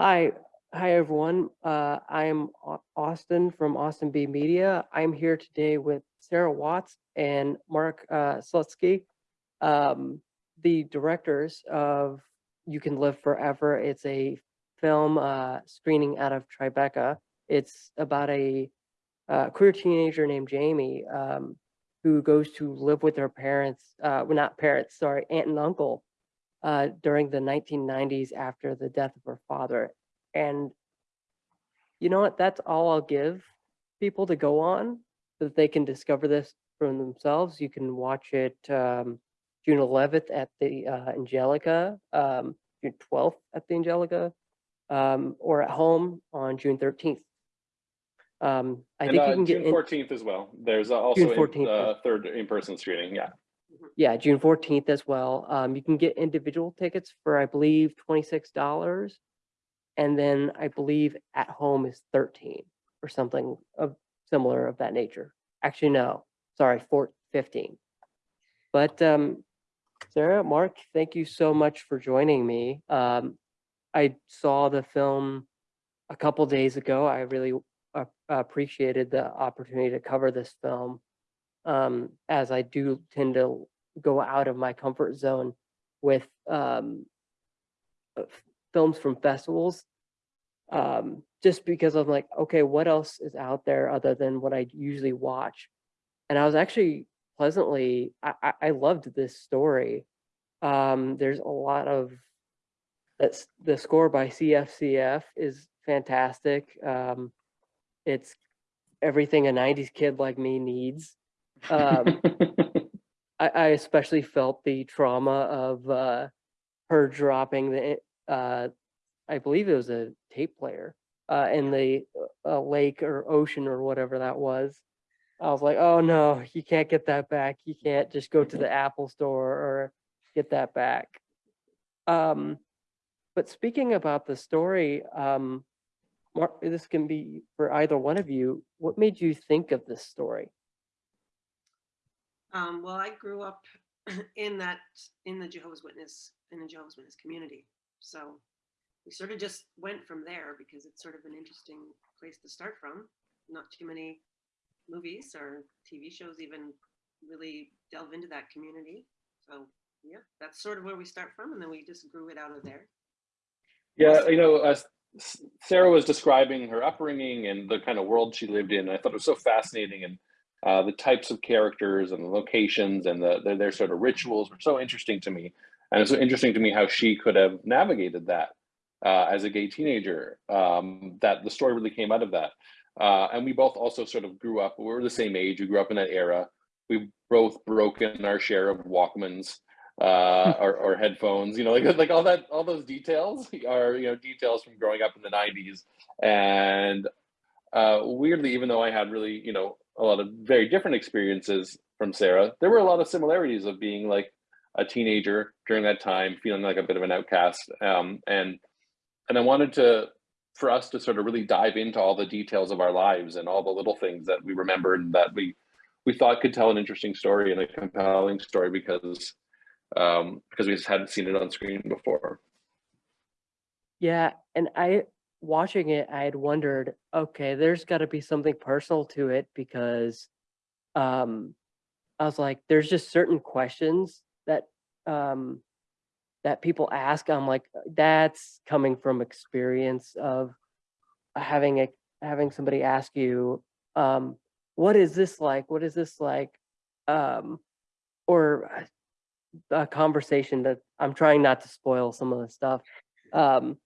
Hi, hi everyone. Uh, I am Austin from Austin B Media. I'm here today with Sarah Watts and Mark uh, Slutsky, um, the directors of You Can Live Forever. It's a film uh, screening out of Tribeca. It's about a uh, queer teenager named Jamie um, who goes to live with her parents, uh, well, not parents, sorry, aunt and uncle uh, during the 1990s after the death of her father. And you know what? That's all I'll give people to go on so that they can discover this for themselves. You can watch it um, June 11th at the uh, Angelica, um, June 12th at the Angelica, um, or at home on June 13th. Um, I And think uh, you can get June fourteenth as well. There's uh, also June a 14th, uh, third in-person screening. Yeah. Yeah, June fourteenth as well. Um, you can get individual tickets for, I believe, twenty-six dollars. And then I believe at home is thirteen or something of similar of that nature. Actually, no, sorry, four, fifteen. But, um, Sarah, Mark, thank you so much for joining me. Um, I saw the film a couple days ago. I really uh, appreciated the opportunity to cover this film um, as I do tend to go out of my comfort zone with um, uh, films from festivals. Um, just because I'm like, okay, what else is out there other than what I usually watch? And I was actually pleasantly, I, I, loved this story. Um, there's a lot of that's the score by CFCF is fantastic. Um, it's everything a 90s kid like me needs. Um, I, I especially felt the trauma of uh, her dropping the, uh, I believe it was a tape player uh, in the uh, lake or ocean or whatever that was. I was like, oh no, you can't get that back. You can't just go to the Apple store or get that back. Um, but speaking about the story, um, Mark, this can be for either one of you. What made you think of this story? Um, well, I grew up in that, in the Jehovah's Witness, in the Jehovah's Witness community. So we sort of just went from there because it's sort of an interesting place to start from. Not too many movies or TV shows even really delve into that community. So yeah, that's sort of where we start from. And then we just grew it out of there. yeah, you know, S- Sarah was describing her upbringing and the kind of world she lived in, I thought it was so fascinating and uh, the types of characters and the locations and the, their, their sort of rituals were so interesting to me. And it's so interesting to me how she could have navigated that uh, as a gay teenager. Um, that the story really came out of that. Uh, and we both also sort of grew up. We were the same age. We grew up in that era. We both broken our share of Walkmans uh, or, or headphones. You know, like like all that, all those details are you know details from growing up in the '90s. And uh, weirdly, even though I had really you know a lot of very different experiences from Sarah, there were a lot of similarities of being like a teenager during that time, feeling like a bit of an outcast. Um, and and I wanted to for us to sort of really dive into all the details of our lives and all the little things that we remembered that we we thought could tell an interesting story and a compelling story because um, because we just hadn't seen it on screen before. Yeah, and I watching it, I had wondered, okay, there's got to be something personal to it because um I was like, there's just certain questions that um that people ask. I'm like, that's coming from experience of having a having somebody ask you, um, what is this like? What is this like? Um, or a conversation that I'm trying not to spoil some of the stuff. Um,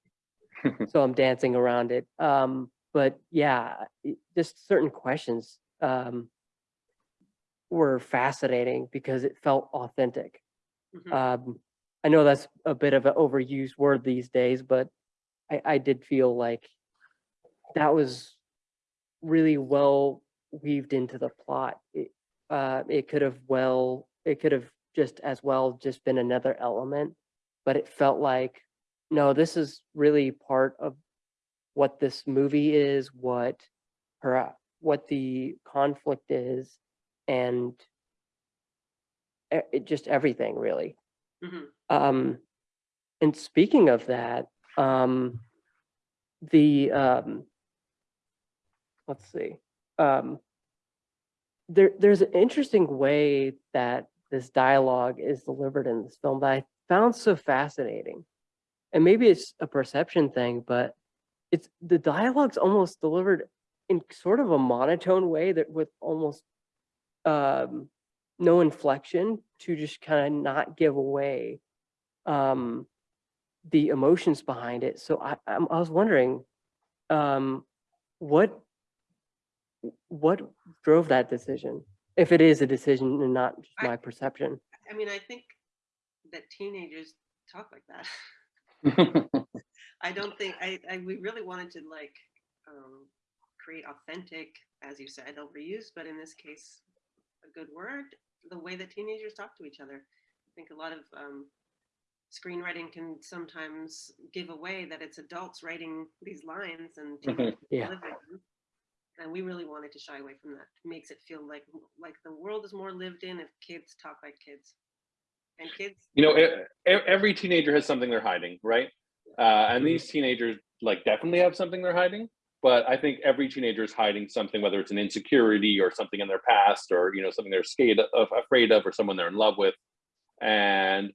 so I'm dancing around it. Um, but yeah, it- just certain questions um, were fascinating because it felt authentic. Mhm. Um, I know that's a bit of an overused word these days, but I, I did feel like that was really well weaved into the plot. It, uh, it could have well, it could have just as well just been another element, but it felt like, no, this is really part of what this movie is, what her, what the conflict is, and it just everything really. Mhm. Um, and speaking of that, um, the um, let's see, um, there there's an interesting way that this dialogue is delivered in this film that I found so fascinating, and maybe it's a perception thing, but it's the dialogue's almost delivered in sort of a monotone way that with almost um, no inflection to just kind of not give away um, the emotions behind it. So I, I'm, I was wondering, um, what what drove that decision? If it is a decision and not just I- my perception. I mean, I think that teenagers talk like that. I don't think I, I we really wanted to like um, create authentic, as you said, overuse, but in this case, a good word, the way that teenagers talk to each other. I think a lot of um, screenwriting can sometimes give away that it's adults writing these lines and teenagers Yeah. them. And we really wanted to shy away from that. It makes it feel like like the world is more lived in if kids talk like kids. And kids you know, every teenager has something they're hiding, right? Uh, and Mhm. these teenagers like definitely have something they're hiding. But I think every teenager is hiding something, whether it's an insecurity or something in their past, or you know something they're scared of, afraid of, or someone they're in love with. And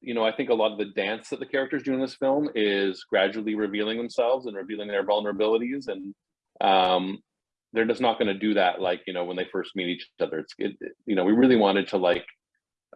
you know, I think a lot of the dance that the characters do in this film is gradually revealing themselves and revealing their vulnerabilities, and um, they're just not going to do that like you know when they first meet each other. It's it, you know we really wanted to like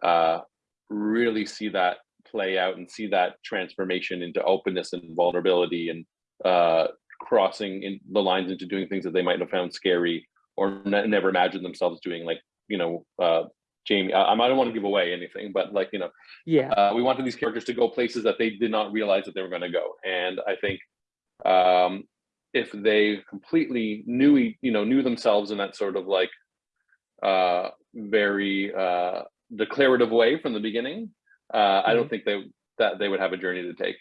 uh, really see that play out and see that transformation into openness and vulnerability and uh, crossing in the lines into doing things that they might have found scary or ne- never imagined themselves doing like you know uh, jamie I, I don't want to give away anything but like you know Yeah. uh, we wanted these characters to go places that they did not realize that they were going to go and i think um, if they completely knew you know knew themselves in that sort of like uh, very uh, declarative way from the beginning uh, i don't think they that they would have a journey to take.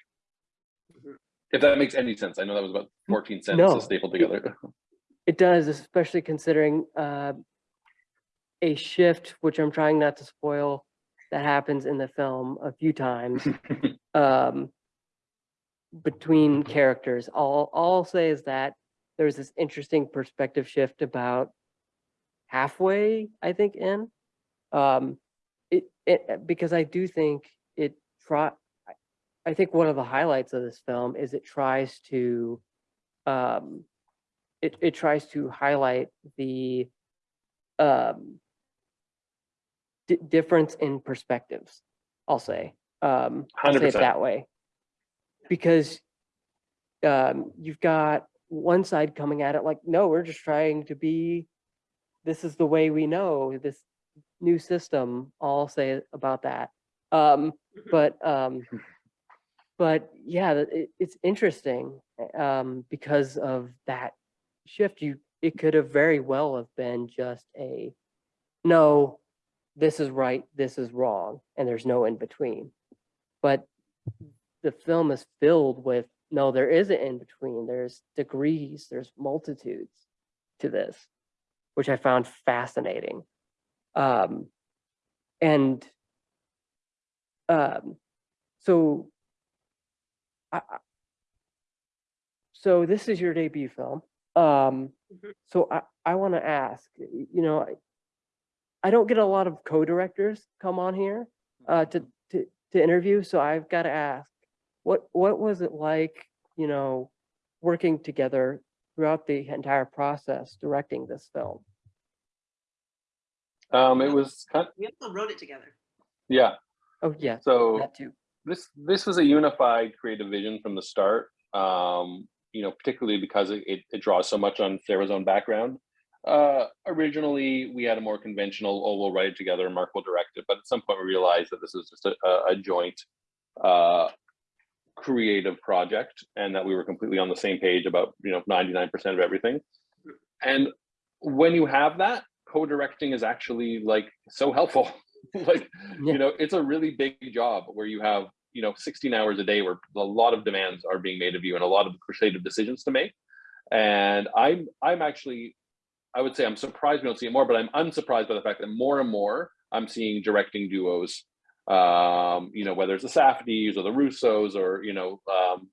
If that makes any sense. I know that was about 14 sentences no, stapled it- together. It does, especially considering uh, a shift, which I'm trying not to spoil, that happens in the film a few times. Um, between characters. All, all I'll say is that there's this interesting perspective shift about halfway, I think, in. Um, it, it because I do think it try. I- think one of the highlights of this film is it tries to um, it, it tries to highlight the um, di- difference in perspectives, I'll say. Um, I'll say it that way. Because um, you've got one side coming at it like, no, we're just trying to be, this is the way we know, this new system, I'll say about that. Um, but um, but yeah, it, it's interesting um, because of that shift. You it could have very well have been just a no, this is right, this is wrong, and there's no in between. But the film is filled with no, there is an in between. There's degrees, there's multitudes to this, which I found fascinating. Um, and um, so I, so this is your debut film. Um, Mhm. so I, I want to ask, you know, I, I don't get a lot of co-directors come on here uh, to, to, to interview. So I've got to ask, what, what was it like, you know, working together throughout the entire process, directing this film? Um, it was kind we also wrote it together. yeah Oh, yeah. so that too. this this was a unified creative vision from the start um you know particularly because it, it, it draws so much on sarah's own background uh originally we had a more conventional oh we'll write it together and mark will direct it but at some point we realized that this was just a, a, a joint uh creative project and that we were completely on the same page about you know 99% of everything and when you have that co-directing is actually like so helpful like Yeah. you know it's a really big job where you have you know 16 hours a day where a lot of demands are being made of you and a lot of creative decisions to make and i'm i'm actually i would say i'm surprised we don't see it more but i'm unsurprised by the fact that more and more i'm seeing directing duos um you know whether it's the safdies or the russos or you know um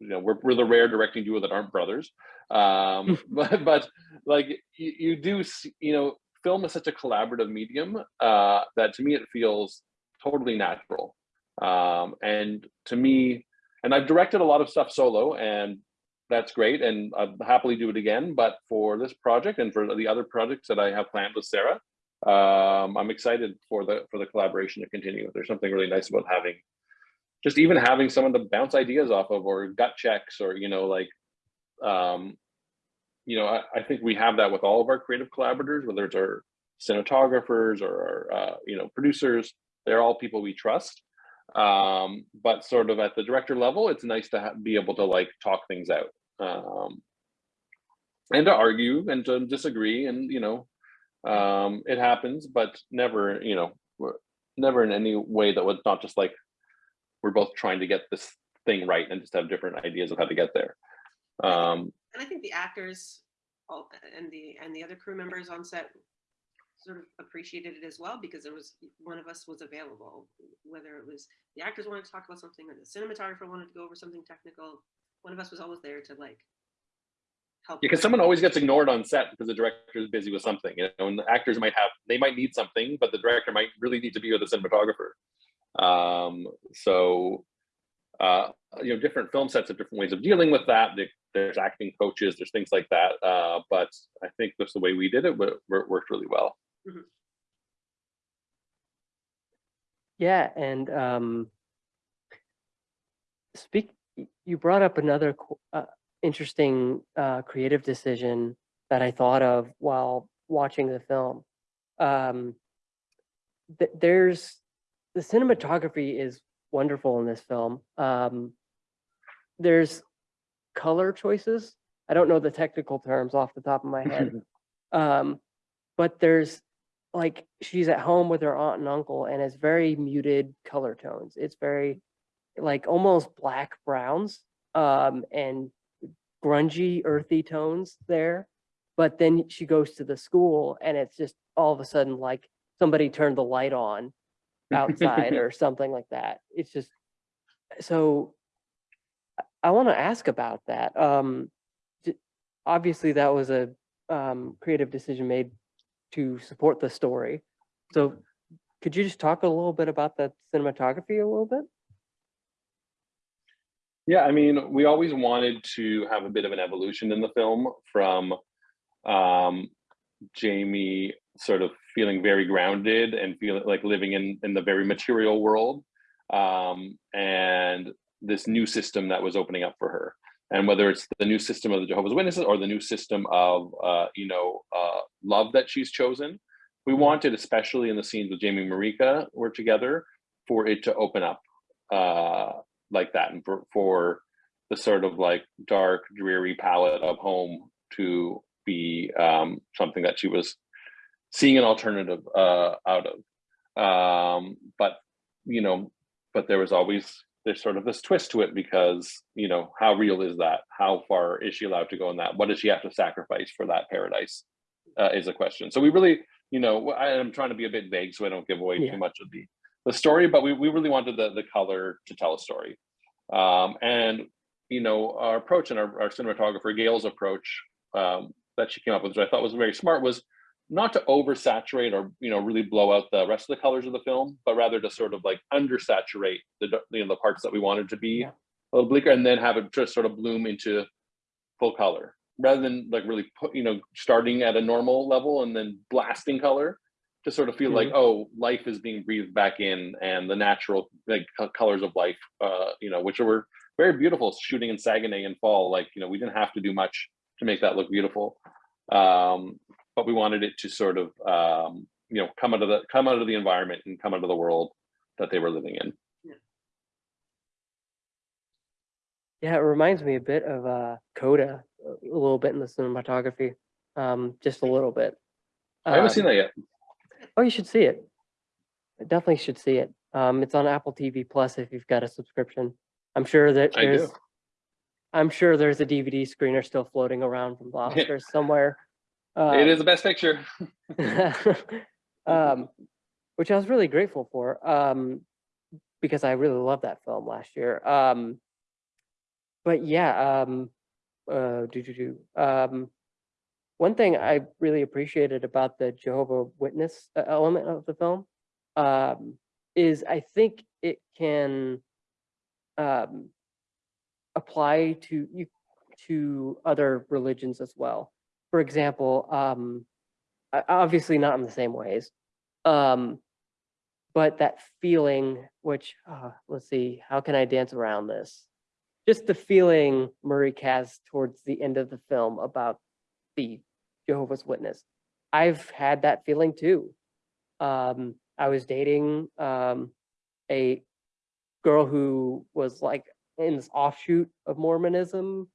you know we're, we're the rare directing duo that aren't brothers. Um but but like you, you do see, you know film is such a collaborative medium uh that to me it feels totally natural. Um and to me and i've directed a lot of stuff solo and that's great and i'd happily do it again but for this project and for the other projects that i have planned with sarah um i'm excited for the for the collaboration to continue. There's something really nice about having just even having someone to bounce ideas off of or gut checks or you know like um you know I, I think we have that with all of our creative collaborators whether it's our cinematographers or our uh, you know producers they're all people we trust. Um but sort of at the director level it's nice to be able to like talk things out um and to argue and to disagree and you know um it happens but never you know never in any way that was not just like we're both trying to get this thing right and just have different ideas of how to get there. Um, And I think the actors all, and the and the other crew members on set sort of appreciated it as well because there was one of us was available, whether it was the actors wanted to talk about something or the cinematographer wanted to go over something technical. One of us was always there to like help. because someone always gets ignored on set because the director is busy with something, you know, and the actors might have, they might need something, but the director might really need to be with the cinematographer. Um, so, uh, you know, different film sets have different ways of dealing with that. There's acting coaches, there's things like that. Uh, but I think that's the way we did it, but it worked really well. Yeah, and um, speak. You brought up another uh, interesting uh, creative decision that I thought of while watching the film. Um, th- there's the cinematography is wonderful in this film. Um, there's color choices. I don't know the technical terms off the top of my head. um, but there's like she's at home with her aunt and uncle and it's very muted color tones it's very like almost black browns um and grungy earthy tones there but then she goes to the school and it's just all of a sudden like somebody turned the light on outside or something like that it's just so i want to ask about that um obviously that was a um creative decision made to support the story. So could you just talk a little bit about the cinematography a little bit? Yeah, I mean, we always wanted to have a bit of an evolution in the film from um, Jamie sort of feeling very grounded and feeling like living in in the very material world, um, and this new system that was opening up for her. And whether it's the new system of the Jehovah's Witnesses or the new system of uh, you know uh, love that she's chosen, we wanted, especially in the scenes with Jamie Marike were together, for it to open up uh, like that and for, for the sort of like dark dreary palette of home to be um, something that she was seeing an alternative uh, out of. Um, but you know but there was always there's sort of this twist to it because you know how real is that? How far is she allowed to go in that? What does she have to sacrifice for that paradise? Uh, is a question. So we really you know I, i'm trying to be a bit vague so i don't give away Yeah. too much of the the story but we, we really wanted the, the color to tell a story. Um, and you know our approach and our, our cinematographer gail's approach um, that she came up with which i thought was very smart was not to oversaturate or you know really blow out the rest of the colors of the film but rather to sort of like undersaturate the you know the parts that we wanted to be Yeah. a little bleaker and then have it just sort of bloom into full color rather than like really put you know starting at a normal level and then blasting color to sort of feel like oh life is being breathed back in and the natural like colors of life uh you know which were very beautiful shooting in Saguenay in fall like you know we didn't have to do much to make that look beautiful um but we wanted it to sort of um you know come out of the come out of the environment and come out of the world that they were living in Yeah, it reminds me a bit of uh Coda a a little bit in the cinematography. Um, just a little bit. i haven't seen Um, that yet Oh, you should see it. Definitely should see it. Um, it's on Apple TV Plus if you've got a subscription. I'm sure that there's, I do. there's I'm sure there's a DVD screener still floating around from the Yeah. Somewhere. it Um, is the best picture um, which I was really grateful for um, because I really loved that film last year. Um, but yeah, um, uh, do, do, do, um, one thing I really appreciated about the Jehovah Witness uh, element of the film, um, is I think it can, um, apply to you, to other religions as well. For example, um, obviously not in the same ways, um, but that feeling, which, uh, let's see, how can I dance around this? Just the feeling Murray has towards the end of the film about the Jehovah's Witness. I've had that feeling too. Um, I was dating um, a girl who was like in this offshoot of Mormonism.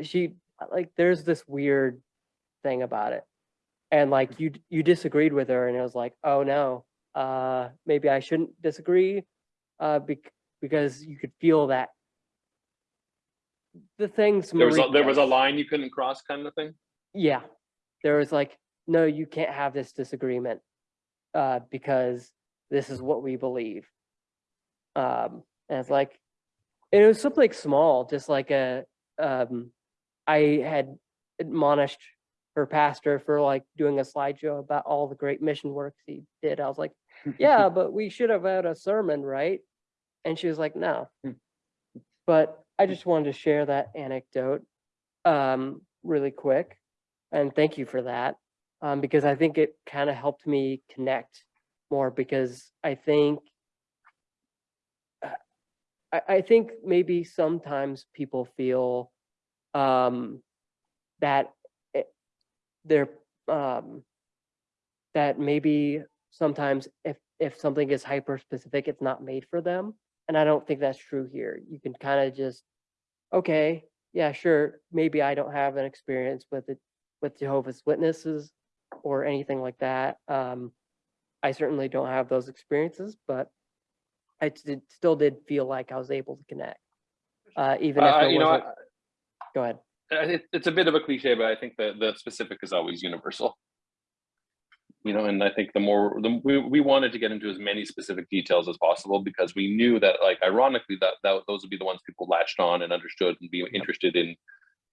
She like there's this weird thing about it. And like you you disagreed with her and it was like, "Oh no. Uh maybe I shouldn't disagree." Uh bec- because you could feel that the things There was a, there was a line you couldn't cross, kind of thing. yeah. There was like, no, you can't have this disagreement uh, because this is what we believe. Um, and it's like, and it was something small, just like a, um, I had admonished her pastor for like doing a slideshow about all the great mission works he did. I was like, yeah, but we should have had a sermon, right? And she was like, no. Hmm. But I just wanted to share that anecdote um, really quick. And thank you for that. Um, because I think it kind of helped me connect more because I think uh, I, I think maybe sometimes people feel um, that it, they're um, that maybe sometimes if if something is hyper specific, it's not made for them. And I don't think that's true here. You can kind of just, okay, yeah, sure, maybe I don't have an experience with it with Jehovah's Witnesses or anything like that. Um, I certainly don't have those experiences, but I did, still did feel like I was able to connect, uh, even if Uh, it you wasn't. I- Go ahead. It, it's a bit of a cliche, but I think the the specific is always universal. You know, and I think the more the, we we wanted to get into as many specific details as possible because we knew that, like, ironically, that that those would be the ones people latched on and understood and be interested in,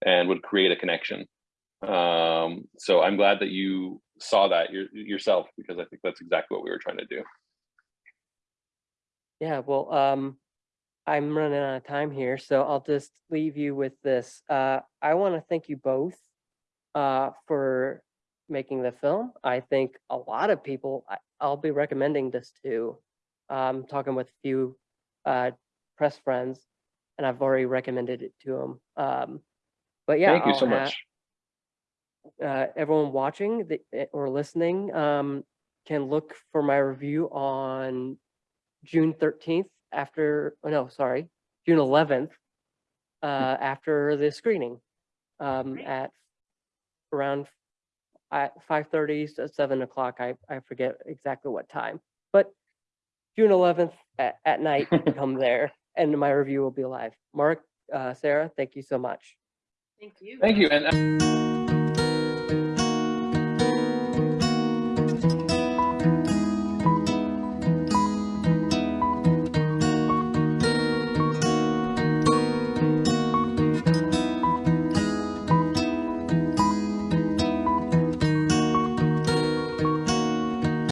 and would create a connection. Um, so I'm glad that you saw that your, yourself because I think that's exactly what we were trying to do. Yeah, well, um, I'm running out of time here, so I'll just leave you with this. Uh, I want to thank you both uh, for making the film. I think a lot of people, I, I'll be recommending this to. Um, talking with a few uh, press friends, and I've already recommended it to them. Um, but yeah, Thank you I'll so much. uh, everyone watching the, eh, or listening um, can look for my review on June 13th after, oh no, sorry, June 11th uh, after the screening um, Great. at around at 5.30 to 7 o'clock. I, I forget exactly what time, but June 11th at, at night, come there and my review will be live. Mark, uh, Sarah, thank you so much. Thank you. Thank you. And